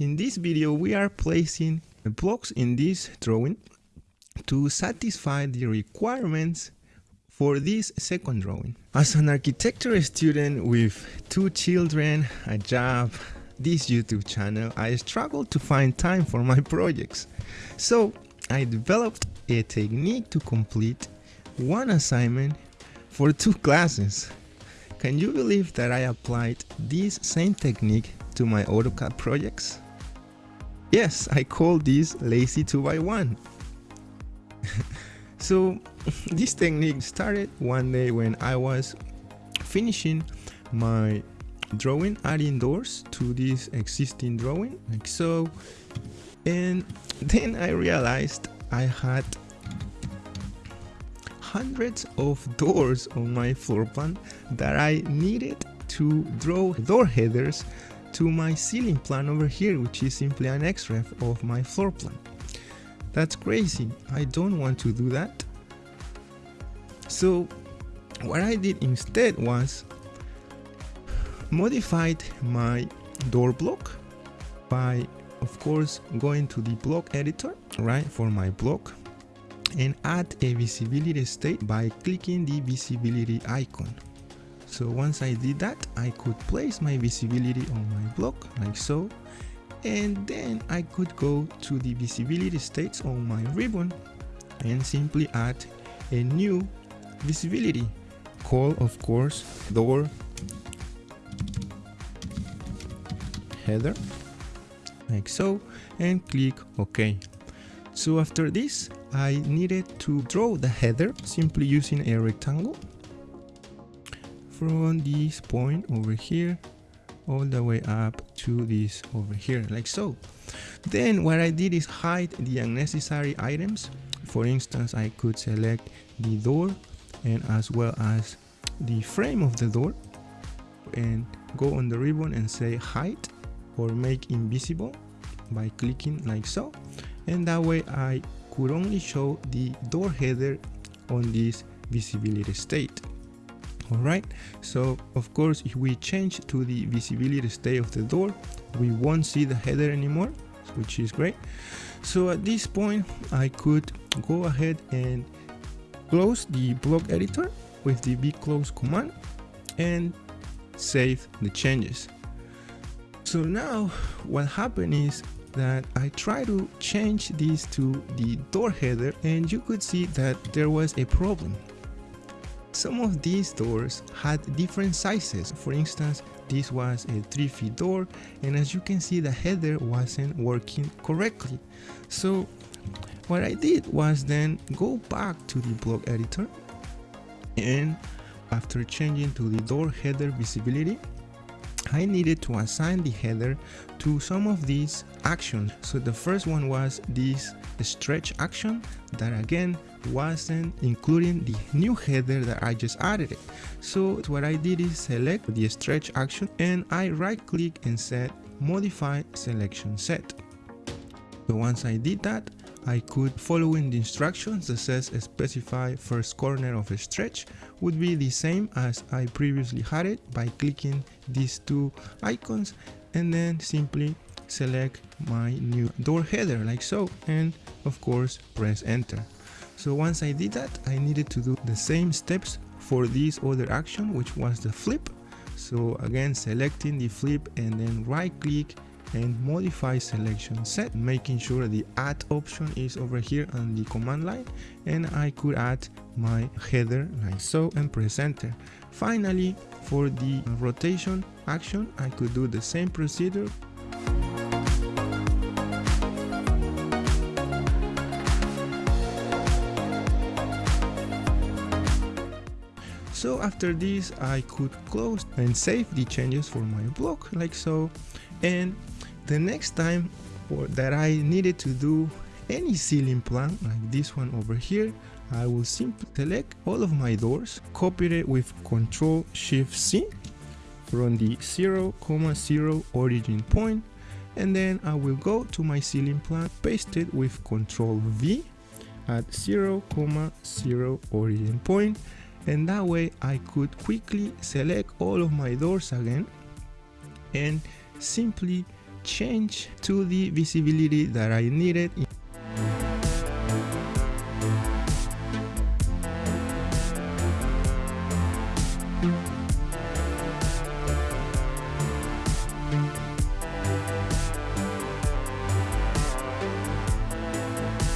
In this video we are placing blocks in this drawing to satisfy the requirements for this second drawing. As an architecture student with two children, a job, this YouTube channel, I struggled to find time for my projects. So I developed a technique to complete one assignment for two classes. Can you believe that I applied this same technique to my AutoCAD projects? Yes, I call this lazy 2x1. so this technique started one day when I was finishing my drawing adding doors to this existing drawing like so and then I realized I had hundreds of doors on my floor plan that I needed to draw door headers to my ceiling plan over here which is simply an xref of my floor plan. That's crazy, I don't want to do that. So what I did instead was modified my door block by of course going to the block editor right for my block and add a visibility state by clicking the visibility icon so once I did that I could place my visibility on my block like so. And then I could go to the visibility states on my ribbon and simply add a new visibility. Call of course door header like so and click OK. So after this I needed to draw the header simply using a rectangle from this point over here all the way up to this over here like so. Then what I did is hide the unnecessary items. For instance I could select the door and as well as the frame of the door and go on the ribbon and say hide or make invisible by clicking like so and that way I could only show the door header on this visibility state alright so of course if we change to the visibility state of the door we won't see the header anymore which is great. So at this point I could go ahead and close the block editor with the bclose command and save the changes. So now what happened is that I try to change this to the door header and you could see that there was a problem. Some of these doors had different sizes. For instance, this was a 3 feet door and as you can see the header wasn't working correctly. So what I did was then go back to the block editor and after changing to the door header visibility I needed to assign the header to some of these actions. So the first one was this stretch action that again wasn't including the new header that I just added it. So what I did is select the stretch action and I right click and set modify selection set. So once I did that, I could follow in the instructions that says specify first corner of a stretch would be the same as I previously had it by clicking these two icons and then simply select my new door header like so and of course press enter. So once I did that I needed to do the same steps for this other action which was the flip. So again selecting the flip and then right click and modify selection set making sure the add option is over here on the command line and I could add my header like so and press enter. Finally for the rotation action I could do the same procedure. So after this I could close and save the changes for my block like so and the next time that I needed to do any ceiling plan like this one over here I will simply select all of my doors copy it with Ctrl Shift C from the 0, 0 origin point and then I will go to my ceiling plan paste it with Ctrl V at 0, 0 origin point and that way I could quickly select all of my doors again and simply change to the visibility that I needed.